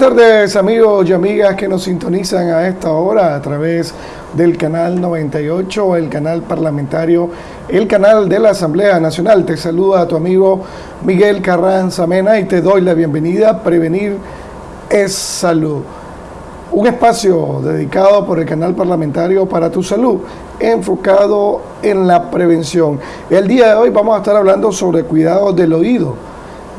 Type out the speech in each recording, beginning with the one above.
Tardes amigos y amigas que nos sintonizan a esta hora a través del canal 98, el canal parlamentario, el canal de la Asamblea Nacional. Te saluda a tu amigo Miguel Carranza Mena y te doy la bienvenida. Prevenir es salud. Un espacio dedicado por el canal parlamentario para tu salud, enfocado en la prevención. El día de hoy vamos a estar hablando sobre cuidados del oído,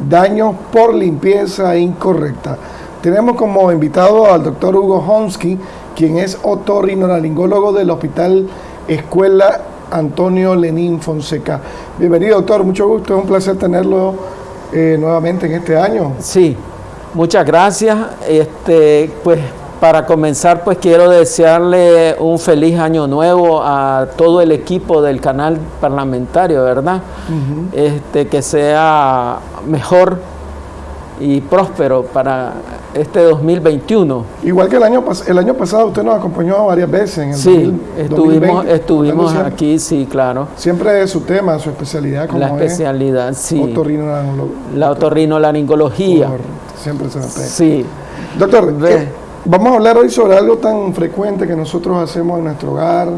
daños por limpieza incorrecta. Tenemos como invitado al doctor Hugo Honsky, quien es otorrinolaringólogo del Hospital Escuela Antonio Lenín Fonseca. Bienvenido, doctor, mucho gusto, es un placer tenerlo eh, nuevamente en este año. Sí, muchas gracias. Este, pues para comenzar, pues quiero desearle un feliz año nuevo a todo el equipo del canal parlamentario, ¿verdad? este, que sea mejor y próspero para este 2021. Igual que el año, el año pasado usted nos acompañó varias veces en el Sí, estuvimos, estuvimos aquí, sí, claro. Siempre es su tema, su especialidad como La especialidad, es sí. La otorrinolaringología. Siempre se me pega. Sí. Doctor, eh, vamos a hablar hoy sobre algo tan frecuente que nosotros hacemos en nuestro hogar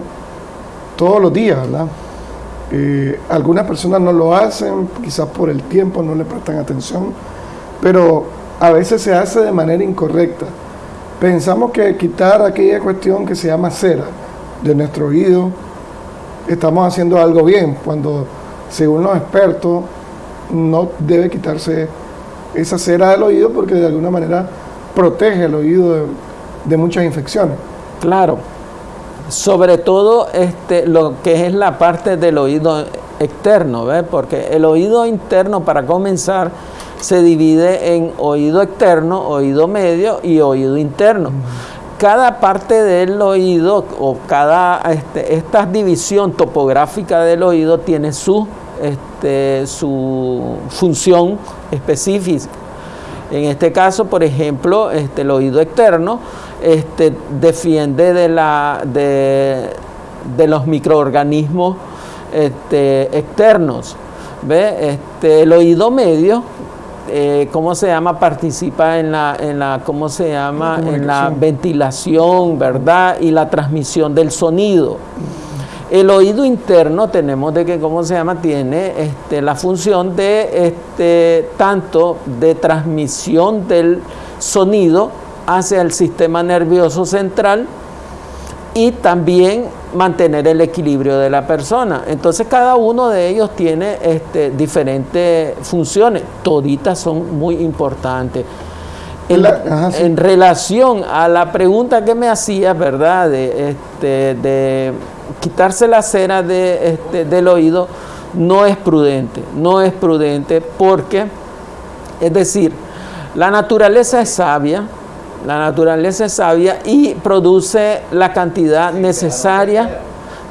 todos los días, ¿verdad? Eh, algunas personas no lo hacen, quizás por el tiempo no le prestan atención, pero a veces se hace de manera incorrecta. Pensamos que quitar aquella cuestión que se llama cera de nuestro oído, estamos haciendo algo bien, cuando según los expertos no debe quitarse esa cera del oído porque de alguna manera protege el oído de, muchas infecciones. Claro, sobre todo este, lo que es la parte del oído externo, porque el oído interno para comenzar se divide en oído externo, oído medio y oído interno. Cada parte del oído o cada este, esta división topográfica del oído tiene su, este, su función específica. En este caso, por ejemplo, este, el oído externo este, defiende de, la, de, de los microorganismos este, externos. ¿Ve? Este, el oído medio eh, ¿cómo se llama? Participa en la, en la ¿cómo se llama? En la ventilación, ¿verdad? Y la transmisión del sonido. El oído interno tenemos de que, ¿cómo se llama? Tiene este, la función de este, tanto de transmisión del sonido hacia el sistema nervioso central y también mantener el equilibrio de la persona. Entonces cada uno de ellos tiene este, diferentes funciones, toditas son muy importantes. En, relación a la pregunta que me hacía, ¿verdad? De, este, de quitarse la cera de, este, del oído, no es prudente, no es prudente porque, es decir, la naturaleza es sabia, la naturaleza es sabia y produce la cantidad necesaria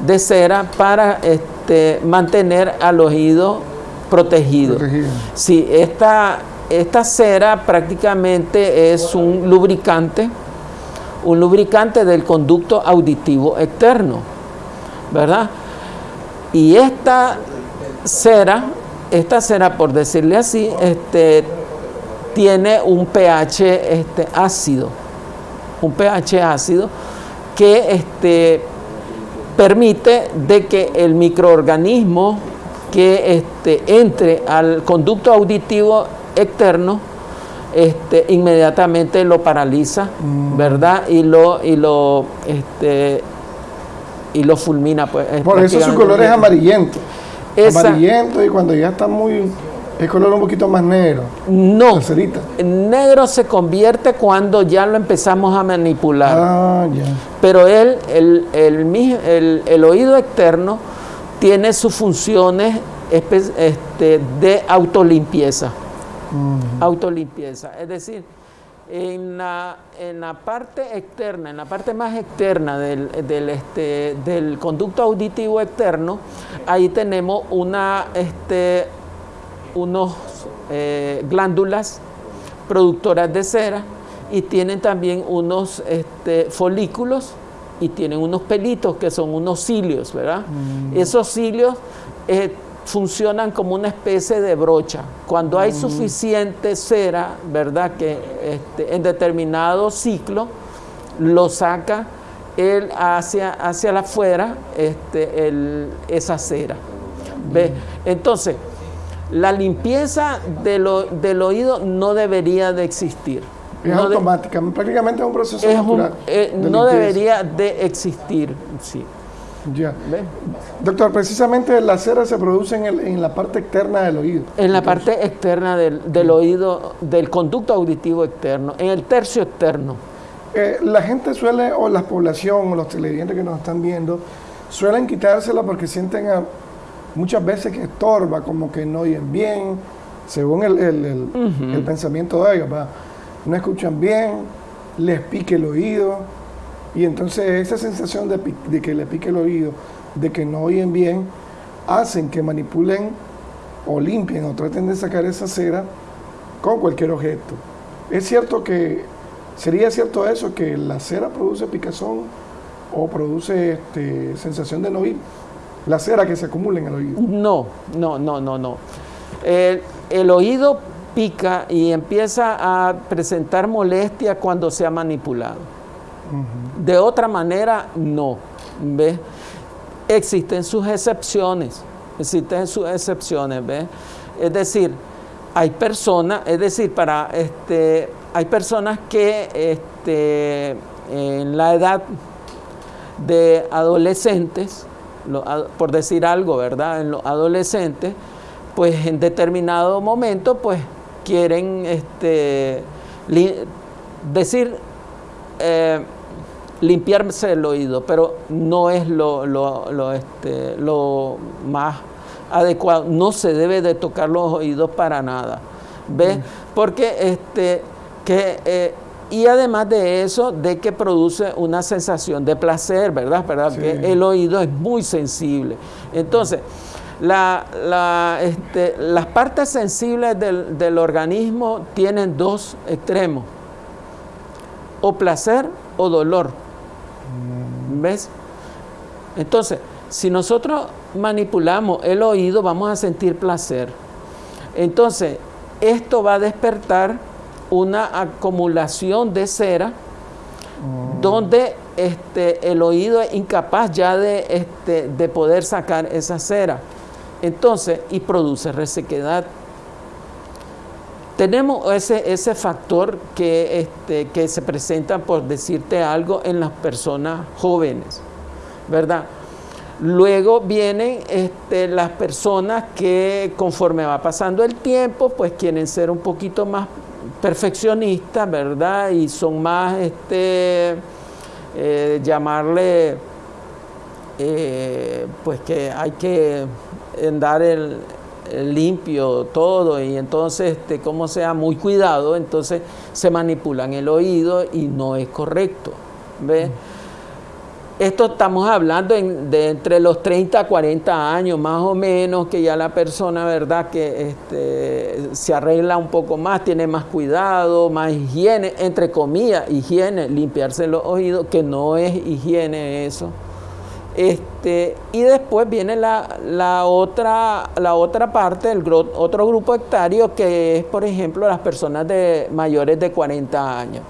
de cera para este, mantener al oído protegido. Sí, esta, esta cera prácticamente es un lubricante, un lubricante del conducto auditivo externo, ¿verdad? Y esta cera, esta cera, por decirle así, este, tiene un pH este, ácido, un pH ácido que este, permite de que el microorganismo que este, entre al conducto auditivo externo este, inmediatamente lo paraliza, mm. ¿verdad? Y lo, y lo, este, y lo fulmina. Pues, Por eso su color es amarillento. amarillento y cuando ya está muy ¿Es color un poquito más negro? No. Negro se convierte cuando ya lo empezamos a manipular. Ah, ya. Pero él, el, el, el, oído externo tiene sus funciones este, de autolimpieza. Autolimpieza. Es decir, en la, en la, parte externa, en la parte más externa del, del, este, del conducto auditivo externo, ahí tenemos una... Este, unos eh, glándulas productoras de cera y tienen también unos este, folículos y tienen unos pelitos que son unos cilios, ¿verdad? Mm. Esos cilios eh, funcionan como una especie de brocha. Cuando hay suficiente cera, ¿verdad? Que este, en determinado ciclo lo saca él hacia, hacia afuera este, esa cera. ¿Ve? Entonces, la limpieza del oído no debería de existir. Es automática, prácticamente es un proceso natural. Eh, no debería de existir, sí. Ya. Doctor, precisamente la cera se produce en, la parte externa del oído. En la parte externa del, oído, del conducto auditivo externo, en el tercio externo. Eh, la gente suele, o la población, o los televidentes que nos están viendo, suelen quitársela porque sienten muchas veces que estorba, como que no oyen bien, según el, pensamiento de ellos. No escuchan bien, les pique el oído y entonces esa sensación de, que le pique el oído, de que no oyen bien, hacen que manipulen o limpien o traten de sacar esa cera con cualquier objeto. Es cierto que, sería cierto eso, que la cera produce picazón o produce este, sensación de no oír. La cera que se acumula en el oído. No, no, no, no, no. El, el oído pica y empieza a presentar molestia cuando se ha manipulado. De otra manera, no. ¿Ves? Existen sus excepciones. Existen sus excepciones, ¿ves? Es decir, hay personas, es decir, para este, hay personas que este, en la edad de adolescentes, por decir algo, ¿verdad? En los adolescentes, pues en determinado momento, pues quieren este, decir eh, limpiarse el oído, pero no es lo, lo, este, lo, más adecuado. No se debe de tocar los oídos para nada. ¿Ves? Mm. Porque este, que, eh, y además de eso, de que produce una sensación de placer, ¿verdad? ¿verdad? Que el oído es muy sensible. Entonces, la, la, este, las partes sensibles del, del organismo tienen dos extremos, o placer o dolor. ¿Ves? Entonces, si nosotros manipulamos el oído, vamos a sentir placer. Entonces, esto va a despertar una acumulación de cera donde este, el oído es incapaz ya de, este, de poder sacar esa cera. Entonces, y produce resequedad. Tenemos ese, ese factor que, este, que se presenta, por decirte algo, en las personas jóvenes, ¿verdad? Luego vienen este, las personas que conforme va pasando el tiempo, pues quieren ser un poquito más perfeccionistas, ¿verdad? Y son más, este, eh, llamarle, eh, pues que hay que dar el, limpio todo y entonces, este, como sea, muy cuidado, entonces se manipulan el oído y no es correcto. ¿Ves? Esto estamos hablando de entre los 30 a 40 años más o menos, que ya la persona, ¿verdad?, que este, se arregla un poco más, tiene más cuidado, más higiene, entre comillas, higiene, limpiarse los oídos, que no es higiene eso. Este, y después viene la, otra, la otra parte, el otro grupo hectario, que es, por ejemplo, las personas de mayores de 40 años.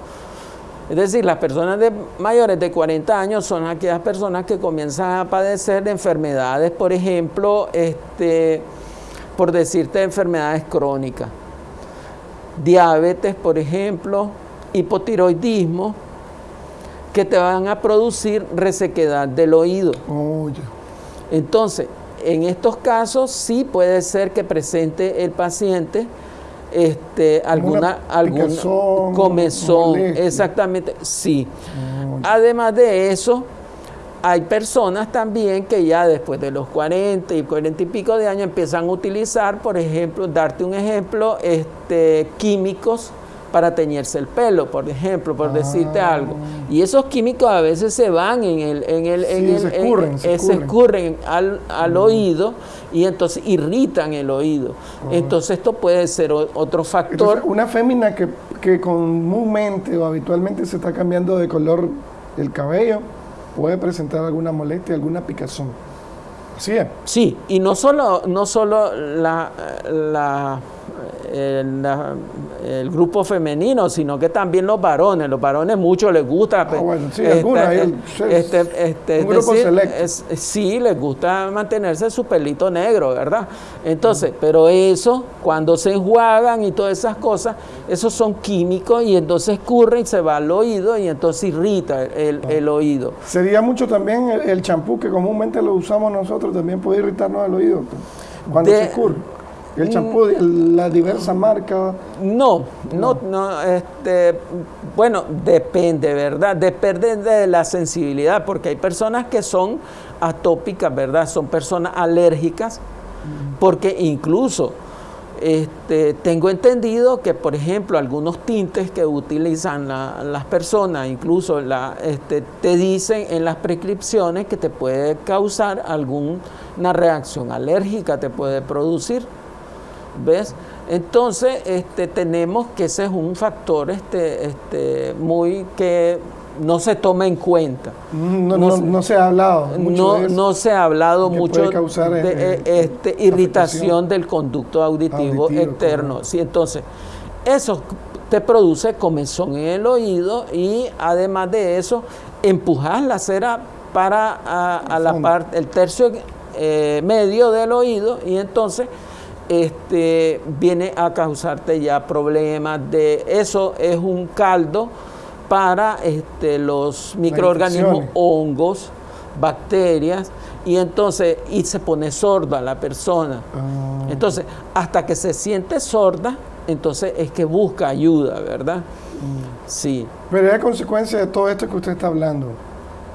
Es decir, las personas de mayores de 40 años son aquellas personas que comienzan a padecer de enfermedades, por ejemplo, este, por decirte enfermedades crónicas, diabetes, por ejemplo, hipotiroidismo, que te van a producir resequedad del oído. Oh, Entonces, en estos casos sí puede ser que presente el paciente este, alguna, alguna comezón, exactamente, sí. Oh, Además de eso, hay personas también que ya después de los 40 y 40 y pico de años empiezan a utilizar, por ejemplo, darte un ejemplo, este, químicos para teñirse el pelo, por ejemplo, por decirte ah. algo. Y esos químicos a veces se van en el... En el, se escurren, se, escurren. al, al oído y entonces irritan el oído. Entonces esto puede ser otro factor. una fémina que, que comúnmente o habitualmente se está cambiando de color el cabello puede presentar alguna molestia, alguna picazón. Sí, es. Sí, y no solo, no solo la, la, el grupo femenino, sino que también los varones. Los varones mucho les gusta. Ah, bueno, sí, este, este, un es grupo decir, es- sí, les gusta mantenerse su pelito negro, ¿verdad? Entonces, pero eso, cuando se enjuagan y todas esas cosas, esos son químicos y entonces escurre y se va al oído y entonces irrita el, el oído. Sería mucho también el champú que comúnmente lo usamos nosotros, también puede irritarnos el oído cuando De- se escurre. El champú, de las diversas marcas. No, no, no, este, bueno, depende, ¿verdad? Depende de la sensibilidad, porque hay personas que son atópicas, ¿verdad? Son personas alérgicas, porque incluso este, tengo entendido que, por ejemplo, algunos tintes que utilizan la- las personas, incluso la, este, te dicen en las prescripciones que te puede causar alguna reacción alérgica, te puede producir. ¿Ves? Entonces, este, tenemos que ese es un factor este, este, muy que no se toma en cuenta. No, No no- sé. no se ha hablado mucho No, de eso. no se ha hablado mucho puede causar, de eh, este, irritación del conducto auditivo, Auditivo, externo. Sí, entonces, eso te produce comezón en el oído y además de eso, empujas la cera para a, a la parte, el tercio eh, medio del oído y entonces este, viene a causarte ya problemas de eso es un caldo para este, los microorganismos hongos, bacterias, y entonces, y se pone sorda la persona. Ah, Entonces, hasta que se siente sorda, entonces es que busca ayuda, ¿verdad? Mm. Sí, pero es consecuencia de todo esto que usted está hablando.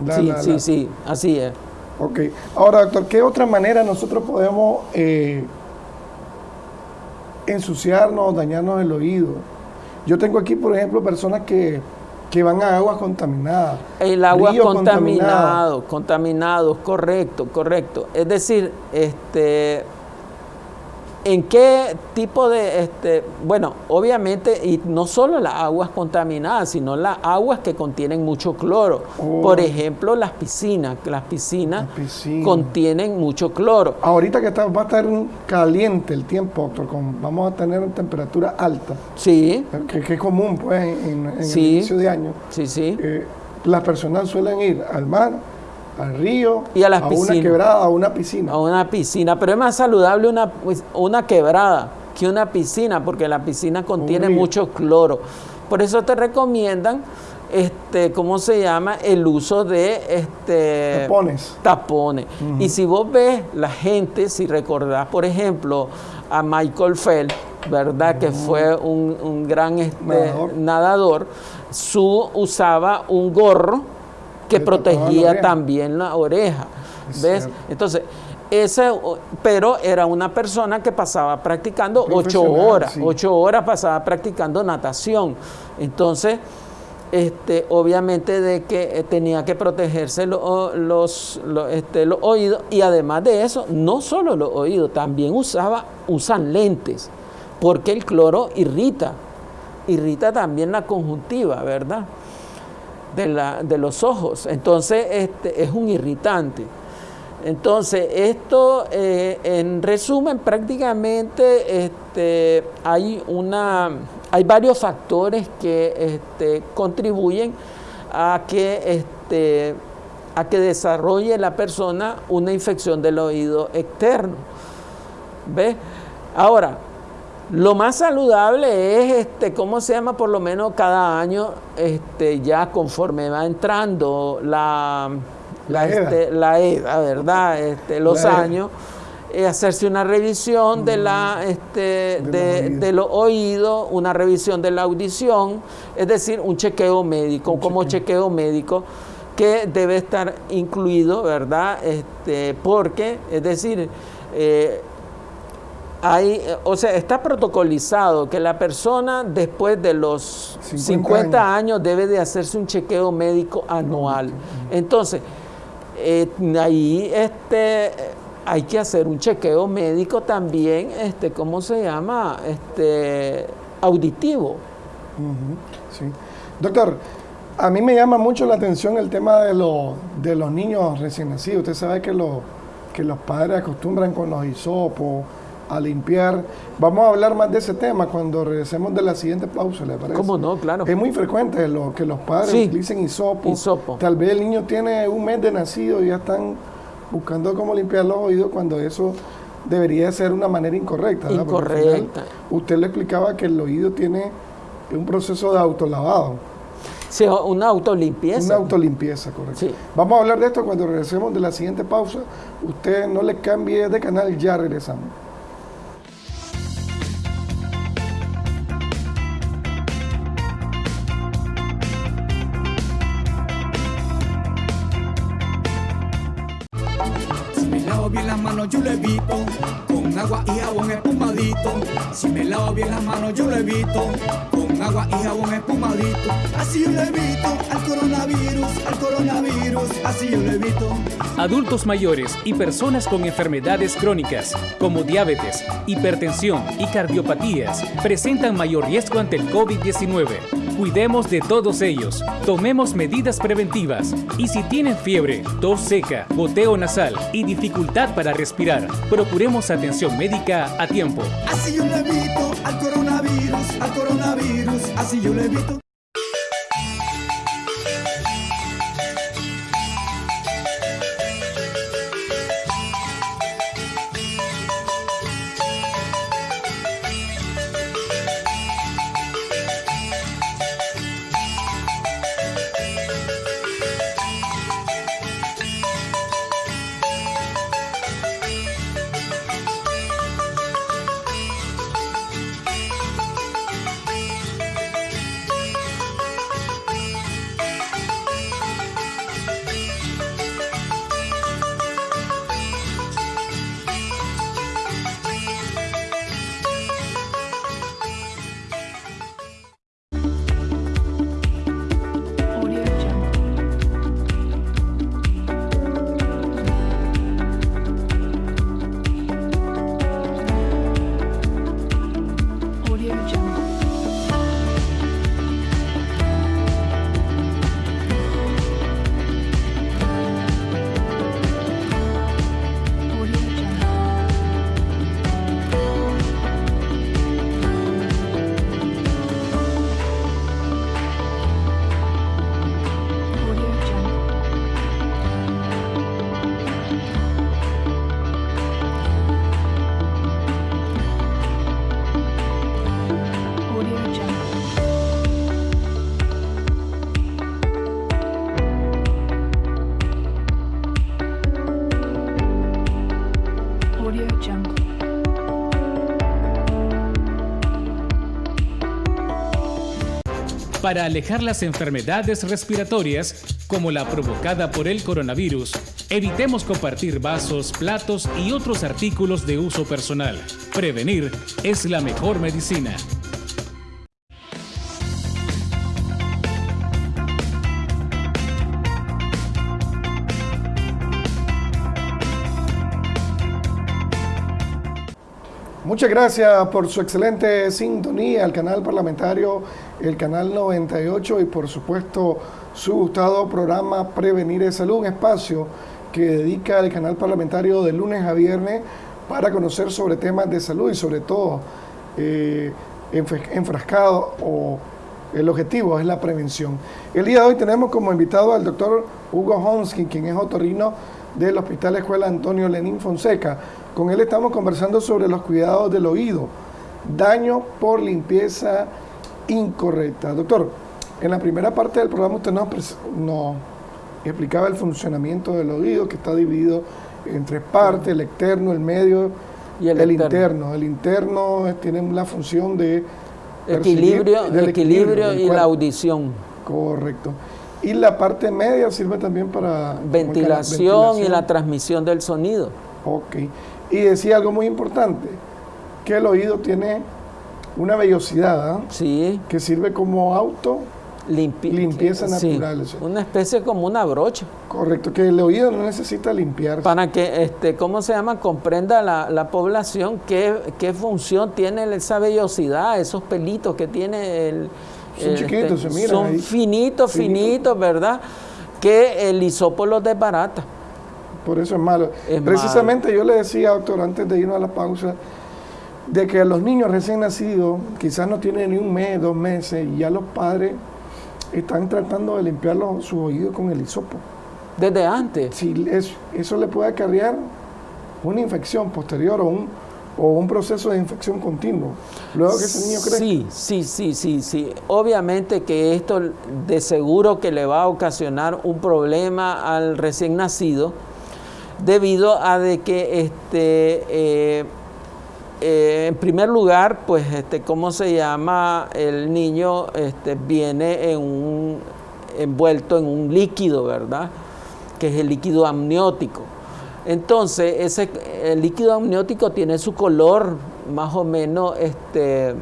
La- sí, la- sí, la- sí, así es. Ok. Ahora, doctor, ¿qué otra manera nosotros podemos eh, ensuciarnos, dañarnos el oído? Yo tengo aquí, por ejemplo, personas que, que van a aguas contaminadas. El agua contaminado, contaminado, correcto, correcto. Es decir, este, ¿en qué tipo de, este, bueno, obviamente, y no solo las aguas contaminadas, sino las aguas que contienen mucho cloro. Oh. Por ejemplo, las piscinas, las piscinas contienen mucho cloro. Ahorita que está, va a estar caliente el tiempo, doctor, con- vamos a tener temperatura alta, Sí, que, que es común pues en, en el Sí. inicio de año. sí, sí. Eh, las personas suelen ir al mar, al río, Y a las una piscinas. quebrada, a una piscina. A una piscina, pero es más saludable una, pues, una quebrada que una piscina, porque la piscina contiene mucho cloro. Por eso te recomiendan, este, ¿cómo se llama? El uso de este Tapones. tapones. Y si vos ves la gente, si recordás, por ejemplo, a Michael Phelps, ¿verdad? Que fue un, un gran este, Nadador. nadador, su usaba un gorro que la protegía también la oreja. Es ¿Ves? cierto. Entonces, ese, pero era una persona que pasaba practicando ocho horas, sí. ocho horas pasaba practicando natación. Entonces, este, obviamente de que eh, tenía que protegerse lo- los, lo- este, los oídos y además de eso, no solo los oídos, también usaba, usan lentes, porque el cloro irrita, irrita también la conjuntiva, ¿verdad? De, los ojos. Entonces, este, es un irritante. Entonces, esto, eh, en resumen, prácticamente este, hay, una, hay varios factores que este, contribuyen a que, este, a que desarrolle la persona una infección del oído externo. ¿Ves? Ahora, lo más saludable es, este, ¿cómo se llama? Por lo menos cada año, este, ya conforme va entrando la, La edad. este, la edad, ¿verdad? Este, los años, eh, hacerse una revisión de, la, este, Mm. De los de, los oídos, una revisión de la audición, es decir, un chequeo médico, Un como chequeo. chequeo médico que debe estar incluido, ¿verdad? Este, porque, es decir, eh, hay, eh, o sea, está protocolizado que la persona después de los 50 50, años. debe de hacerse un chequeo médico anual. Entonces, eh, ahí este, hay que hacer un chequeo médico también, este, ¿cómo se llama? Este, auditivo. Sí. Doctor, a mí me llama mucho la atención el tema de, los de los niños recién nacidos. Usted sabe que, los que los padres acostumbran con los hisopos a limpiar. Vamos a hablar más de ese tema cuando regresemos de la siguiente pausa, ¿le parece? ¿Cómo no? Claro. Es muy frecuente lo, que los padres Sí. utilicen hisopo. Hisopo. Tal vez el niño tiene un mes de nacido y ya están buscando cómo limpiar los oídos cuando eso debería ser una manera incorrecta. ¿verdad? Final, Incorrecta. usted le explicaba que el oído tiene un proceso de autolavado, Sí, una autolimpieza. una autolimpieza, correcto. Sí. Vamos a hablar de esto cuando regresemos de la siguiente pausa. Usted no le cambie de canal, ya regresamos. Bien las manos yo evito. Con agua y jabón espumadito. Así yo evito. Al coronavirus Al coronavirus. Así yo evito. Adultos mayores y personas con enfermedades crónicas como diabetes, hipertensión y cardiopatías presentan mayor riesgo ante el COVID-19. Cuidemos de todos ellos, tomemos medidas preventivas. Y si tienen fiebre, tos seca, goteo nasal y dificultad para respirar, procuremos atención médica a tiempo. Así yo lo evito al coronavirus Al coronavirus. Así yo lo evito Para alejar las enfermedades respiratorias, como la provocada por el coronavirus, evitemos compartir vasos, platos y otros artículos de uso personal. Prevenir es la mejor medicina. Muchas gracias por su excelente sintonía al canal parlamentario, el canal 98 y por supuesto su gustado programa Prevenir es Salud, un espacio que dedica el canal parlamentario de lunes a viernes para conocer sobre temas de salud y sobre todo eh, enf- enfrascado o el objetivo es la prevención. El día de hoy tenemos como invitado al doctor Hugo Honsky, quien es otorrino del Hospital Escuela Antonio Lenín Fonseca. Con él estamos conversando sobre los cuidados del oído, daño por limpieza incorrecta. Doctor, en la primera parte del programa usted nos, explicaba el funcionamiento del oído, que está dividido en tres partes, el externo, el medio Y el el interno. El interno tiene la función de Equilibrio, equilibrio del y la audición. Correcto. Y la parte media sirve también para... que Ventilación, y ventilación. la transmisión del sonido. Ok. Y decía algo muy importante, que el oído tiene una vellosidad ¿ah? Sí, que sirve como auto, limpi- Limpieza natural. Una especie como una brocha. correcto, que el oído no necesita limpiarse. Para que, este, ¿cómo se llama? Comprenda la, la población qué, qué función tiene esa vellosidad, esos pelitos que tiene el... Son el, chiquitos, se miran Son ahí. finitos, Finitos. ¿verdad? Que el hisopo los desbarata. Por eso es malo. Es Precisamente yo le decía, doctor, antes de irnos a la pausa, de que los niños recién nacidos quizás no tienen ni un mes, dos meses, y ya los padres están tratando de limpiar los- sus oídos con el hisopo. Desde antes. Si es- eso le puede acarrear una infección posterior o un, o un proceso de infección continuo. Luego que ese niño crece. Sí, sí, sí, sí, sí. Obviamente que esto de seguro que le va a ocasionar un problema al recién nacido debido a de que este eh, eh, en primer lugar, pues este, ¿cómo se llama? El niño este, viene en un, envuelto en un líquido, ¿verdad? Que es el líquido amniótico. Entonces, ese el líquido amniótico tiene su color más o menos este,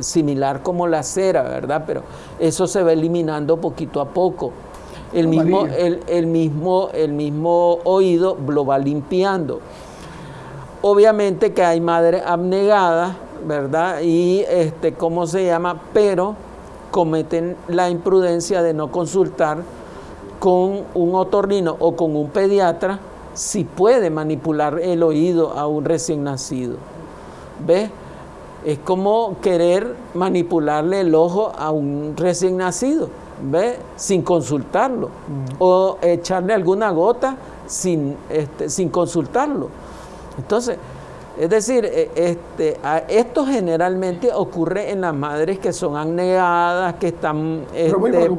similar como la cera, ¿verdad? Pero eso se va eliminando poquito a poco. El mismo, el, el mismo, el mismo oído lo va limpiando. Obviamente que hay madres abnegadas, ¿verdad? Y este, ¿cómo se llama? Pero cometen la imprudencia de no consultar con un otorrino o con un pediatra si puede manipular el oído a un recién nacido. ¿Ves? Es como querer manipularle el ojo a un recién nacido, ¿ves? Sin consultarlo. O echarle alguna gota sin, este, sin consultarlo. Entonces, es decir, eh, este, esto generalmente ocurre en las madres que son abnegadas, que están este,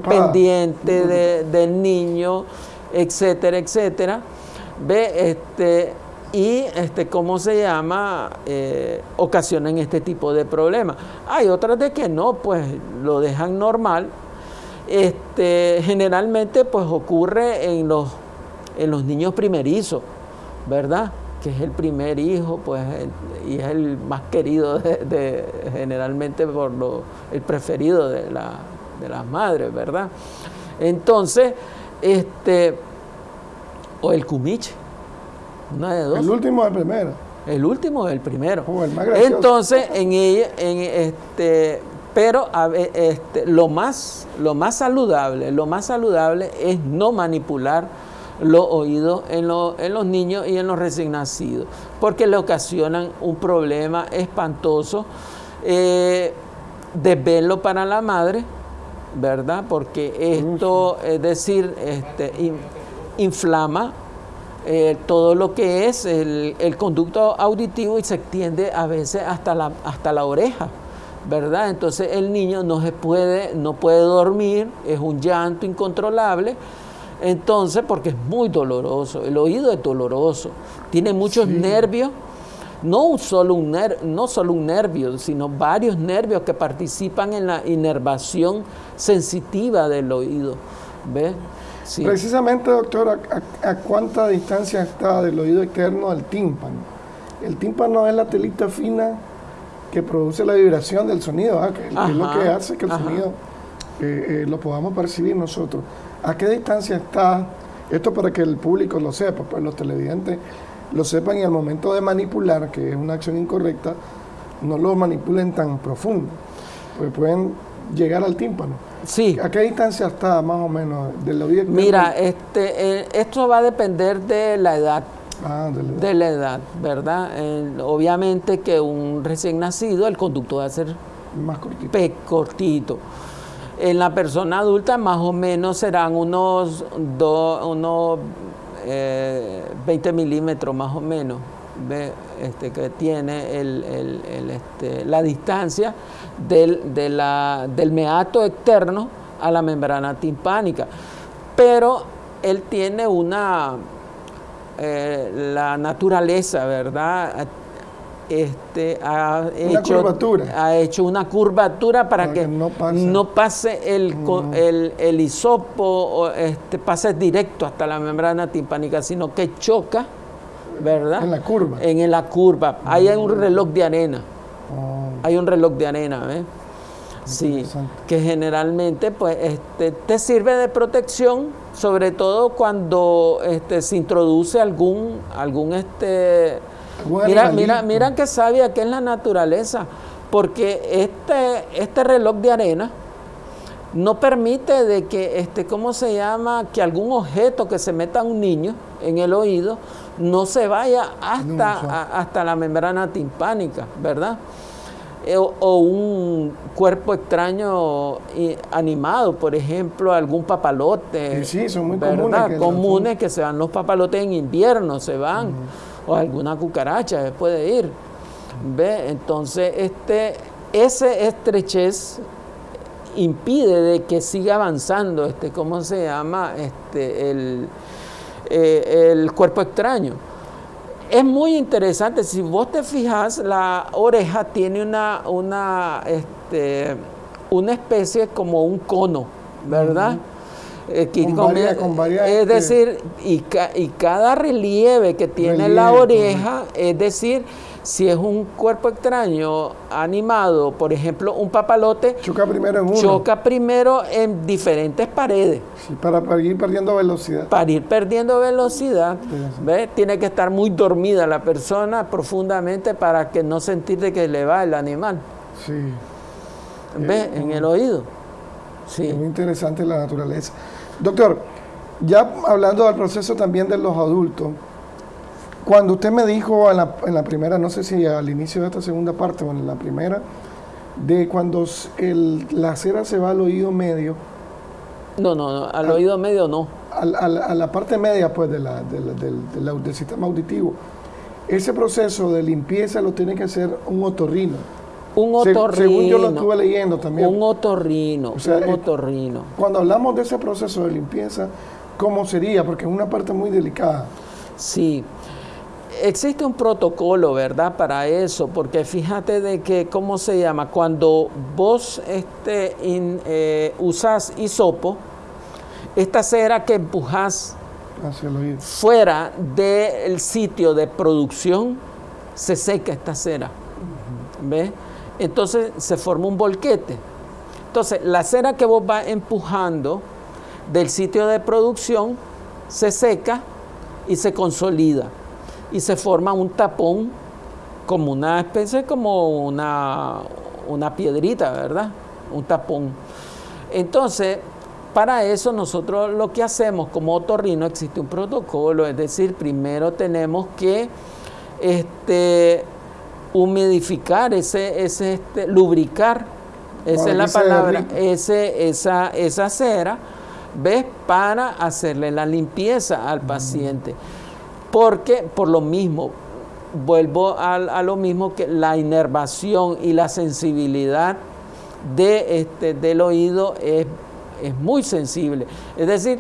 pendientes de- del niño, etcétera, etcétera. Ve, este, y este, ¿cómo se llama? Eh, ocasionan este tipo de problemas. Hay otras de que no, pues lo dejan normal. Este, generalmente, pues ocurre en los, en los niños primerizos, ¿verdad? Que es el primer hijo, pues, el- y es el más querido, de, de- generalmente por lo, el preferido de, la, de las madres, ¿verdad? Entonces, este, o el cumiche, una de dos. El último de primera. El último es el primero. Oh, el más gracioso. Entonces, en ella, en este, pero a este, lo más, lo más saludable, lo más saludable es no manipular los oídos en, lo- en los niños y en los recién nacidos, porque le ocasionan un problema espantoso, eh, desvelo para la madre, ¿verdad? Porque esto, es decir, este, in- inflama eh, todo lo que es el, el conducto auditivo y se extiende a veces hasta la, hasta la oreja, ¿verdad? Entonces el niño no se puede, no puede dormir, es un llanto incontrolable, entonces porque es muy doloroso, el oído es doloroso, tiene muchos nervios, no solo un, ner- no solo un nervio, sino varios nervios que participan en la inervación sensitiva del oído, ¿ves? Sí. Precisamente, doctor, ¿a, a- cuánta distancia está del oído externo del tímpano? El tímpano es la telita fina que produce la vibración del sonido, ¿ah? que, que es lo que hace que el ajá. sonido eh, eh, lo podamos percibir nosotros. ¿A qué distancia está? Esto para que el público lo sepa, pues los televidentes lo sepan y al momento de manipular, que es una acción incorrecta, no lo manipulen tan profundo, pues pueden llegar al tímpano. Sí. ¿A qué distancia está más o menos del oído? Mira, este, eh, esto va a depender de la edad, Ah, de la edad. de la edad, ¿verdad? Eh, obviamente que un recién nacido, el conducto va a ser más cortito. pe- cortito. En la persona adulta más o menos serán unos, do- unos eh, 20 milímetros más o menos ve, este, que tiene el- el- el, este, la distancia del, de la- del meato externo a la membrana timpánica. Pero él tiene una, eh, la naturaleza, ¿verdad? Este, ha, Una hecho, curvatura. ha hecho una curvatura para, Para que, que no pase. no pase el, el, el hisopo, o este, pase directo hasta la membrana timpánica, sino que choca, ¿verdad? En la curva. En la curva. Ahí hay un reloj de arena. Oh, Hay un reloj de arena, ¿ves? Sí, Interesante. que generalmente pues este, te sirve de protección, sobre todo cuando este, se introduce algún, algún este, mira, mira, mira qué sabia que es la naturaleza, porque este, este reloj de arena no permite de que, este, ¿cómo se llama? Que algún objeto que se meta a un niño en el oído no se vaya hasta, a- hasta la membrana timpánica, ¿verdad? Eh, O, o un cuerpo extraño eh, animado, por ejemplo, algún papalote. Sí, sí, son muy ¿verdad? comunes que comunes que se van los papalotes en invierno, se van. O alguna cucaracha se puede ir. ¿Ve? Entonces, este, ese estrechez impide de que siga avanzando, este, ¿cómo se llama? Este, el, eh, el cuerpo extraño. Es muy interesante, si vos te fijas, la oreja tiene una, una, este, una especie como un cono, ¿verdad? Eh, que Con con varias, es este, decir, y, ca- y cada relieve que tiene la oreja, es decir, si es un cuerpo extraño animado, por ejemplo, un papalote, Choca primero en uno. choca primero en diferentes paredes Sí, para, para ir perdiendo velocidad. para ir perdiendo velocidad, Sí, sí. ¿ve? tiene que estar muy dormida la persona profundamente para que no sentir de que le va el animal, Sí. ¿ve? en el oído. Sí. Es muy interesante la naturaleza. Doctor, ya hablando del proceso también de los adultos, cuando usted me dijo en la, en la primera, no sé si al inicio de esta segunda parte o en la primera, de cuando el- la cera se va al oído medio, No, no, no, al oído medio no. al- a la parte media pues, de la- de la- del, del sistema auditivo, ese proceso de limpieza lo tiene que hacer un otorrino. Un otorrino. según yo lo estuve leyendo también. Un otorrino, O sea, un eh, otorrino. Cuando hablamos de ese proceso de limpieza, ¿cómo sería? Porque es una parte muy delicada. Sí. Existe un protocolo, ¿verdad? Para eso, porque fíjate de que, ¿cómo se llama? Cuando vos este, in- eh, usas hisopo, esta cera que hacia oído. fuera del sitio de producción, se seca esta cera. ¿Ves? Entonces se forma un volquete. Entonces, la cera que vos vas empujando del sitio de producción se seca y se consolida. Y se forma un tapón como una especie, como una, una piedrita, ¿verdad? Un tapón. Entonces, para eso nosotros lo que hacemos como otorrino existe un protocolo, es decir, primero tenemos que este, humidificar, ese, ese, este, lubricar, esa es la palabra, ese, esa, esa cera, ¿ves? Para hacerle la limpieza al paciente. Porque por lo mismo, vuelvo a, lo mismo que la inervación y la sensibilidad de este, del oído es, es muy sensible. Es decir,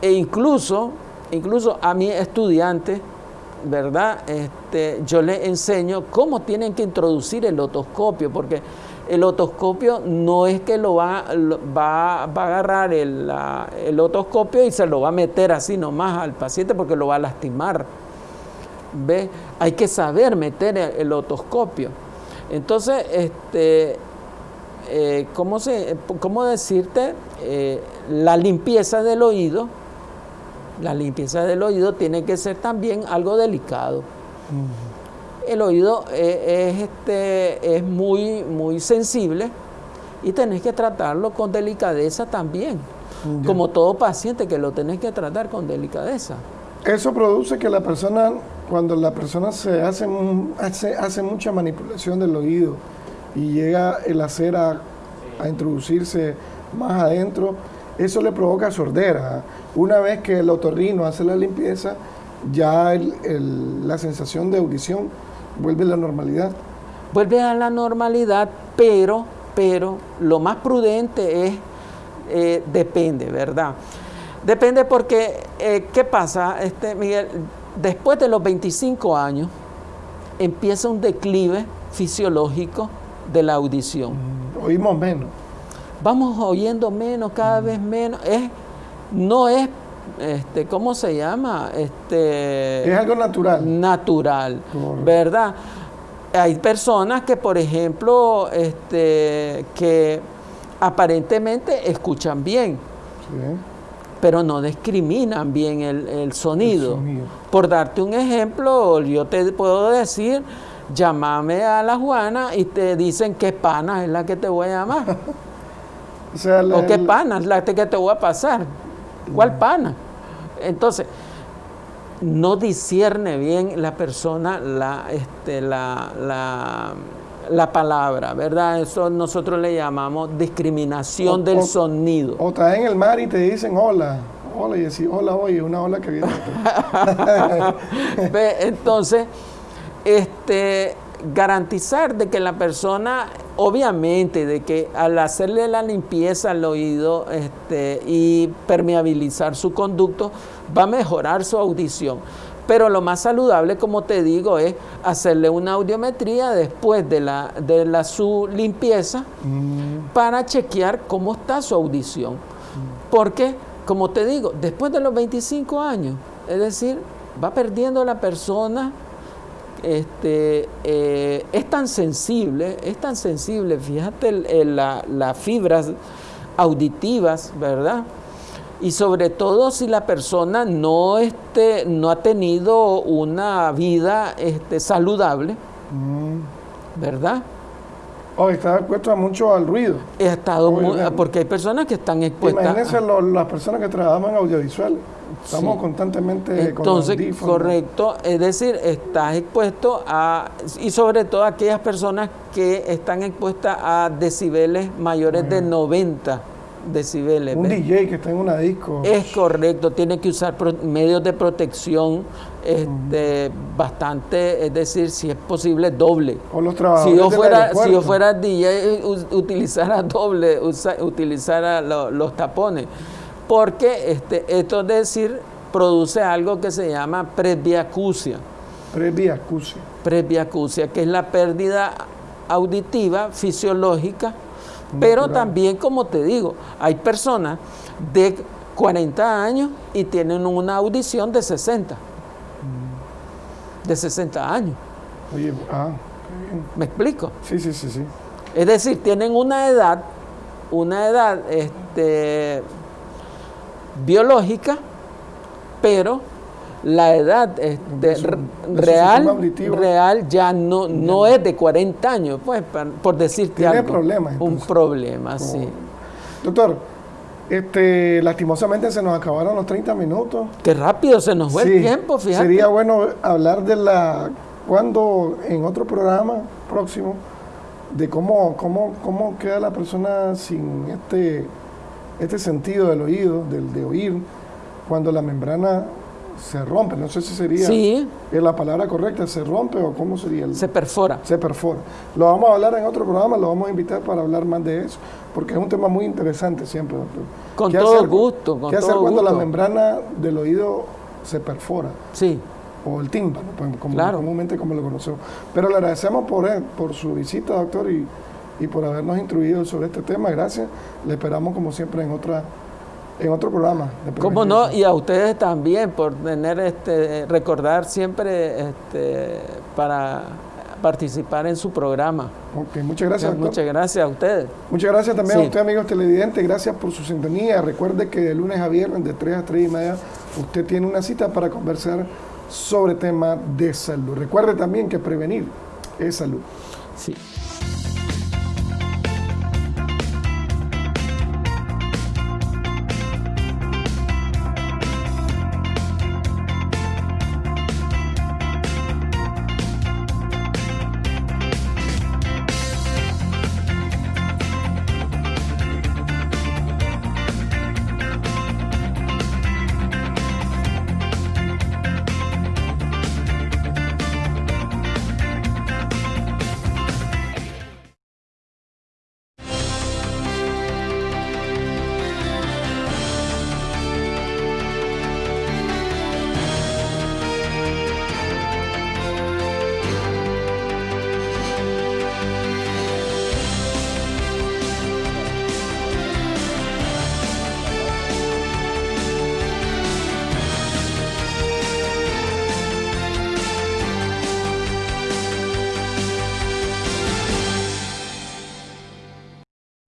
e incluso, incluso a mi estudiante, ¿verdad? Este, yo le enseño cómo tienen que introducir el otoscopio, porque el otoscopio no es que lo va, va, va a agarrar el, el otoscopio y se lo va a meter así nomás al paciente porque lo va a lastimar. ¿Ve? Hay que saber meter el, el otoscopio. Entonces, este, eh, ¿cómo, se, cómo decirte? Eh, la limpieza del oído, la limpieza del oído tiene que ser también algo delicado. El oído eh, es, este, es muy, muy sensible y tenés que tratarlo con delicadeza también. Como todo paciente que lo tenés que tratar con delicadeza. Eso produce que la persona, cuando la persona se hace, hace, hace mucha manipulación del oído y llega la cera a introducirse más adentro, eso le provoca sordera. Una vez que el otorrino hace la limpieza, ya el- el- la sensación de audición vuelve a la normalidad. vuelve a la normalidad, pero, pero lo más prudente es, eh, depende, ¿verdad? Depende porque, eh, ¿qué pasa, este, Miguel? Después de los 25 años empieza un declive fisiológico de la audición. Oímos menos. Vamos oyendo menos, cada vez menos. Es, no es, este, ¿cómo se llama? Este, Es algo natural. natural, Correcto. ¿verdad? Hay personas que, por ejemplo, este, que aparentemente escuchan bien, Sí. pero no discriminan bien el, el sonido. El sonido. Por darte un ejemplo, yo te puedo decir, llámame a la Juana y te dicen qué pana es la que te voy a llamar. O sea, la- ¿O qué el- pana? La que te voy a pasar. ¿Cuál pana? Entonces, no discierne bien la persona la, este, la, la, la palabra, ¿verdad? Eso nosotros le llamamos discriminación O- del o- sonido. O estás en el mar y te dicen hola. Hola y decís hola, oye, una ola que viene. Entonces, este, garantizar de que la persona, obviamente, de que al hacerle la limpieza al oído este, y permeabilizar su conducto, va a mejorar su audición. Pero lo más saludable, como te digo, es hacerle una audiometría después de, la, de la, su limpieza Mm, para chequear cómo está su audición. Porque, como te digo, después de los 25 años, es decir, va perdiendo la persona, este, eh, es tan sensible, es tan sensible, fíjate el- el- la- las fibras auditivas, ¿verdad? Y sobre todo si la persona no, este, no ha tenido una vida este, saludable, mm. ¿verdad? Oh, estás expuesto a mucho al ruido. He estado muy- porque hay personas que están expuestas. Imagínense lo- las personas que trabajan en audiovisuales. Estamos Sí. constantemente con Entonces, audífonos. correcto, es decir, estás expuesto a, y sobre todo aquellas personas que están expuestas a decibeles mayores de 90 decibeles. Un ¿ves? DJ que está en una disco. Es correcto, tiene que usar medios de protección este, bastante, es decir, si es posible, doble. O los Si trabajadores yo, del fuera, si yo fuera DJ, utilizara doble, usa- utilizara lo- los tapones. Porque este, esto es decir, produce algo que se llama presbiacusia. Presbiacusia. Presbiacusia, que es la pérdida auditiva fisiológica. Pero Natural. también, como te digo, hay personas de 40 años y tienen una audición de 60. De 60 años. Oye, ah, qué bien. ¿Me explico? Sí, sí, sí, sí. Es decir, tienen una edad, una edad este, biológica, pero la edad este, real, real ya no, no es de 40 años, pues, por decirte Tiene algo. problemas, Un problema, sí. Doctor, este, lastimosamente se nos acabaron los 30 minutos. Qué rápido se nos fue Sí, el tiempo, fíjate. Sería bueno hablar de la, cuando en otro programa próximo, de cómo, cómo, cómo queda la persona sin este, este sentido del oído, del de oír, cuando la membrana se rompe. No sé si sería Sí. la palabra correcta, se rompe o cómo sería el, Se perfora. se perfora. Lo vamos a hablar en otro programa, lo vamos a invitar para hablar más de eso, porque es un tema muy interesante siempre, doctor. Con ¿Qué todo hacer- gusto, con ¿Qué hacer todo cuando la membrana del oído se perfora? Sí. O el tímpano, pues, como, Claro. comúnmente como lo conocemos. Pero le agradecemos por, él, por su visita, doctor, y, y por habernos instruido sobre este tema. Gracias. Le esperamos, como siempre, en otra en otro programa. ¿Cómo no? Y a ustedes también por tener este recordar siempre este para participar en su programa. Ok, muchas gracias, doctor. Muchas gracias a ustedes. Muchas gracias también Sí. a usted, amigos televidentes. Gracias por su sintonía. Recuerde que de lunes a viernes, de 3 a 3 y media, usted tiene una cita para conversar sobre temas de salud. Recuerde también que prevenir es salud. Sí.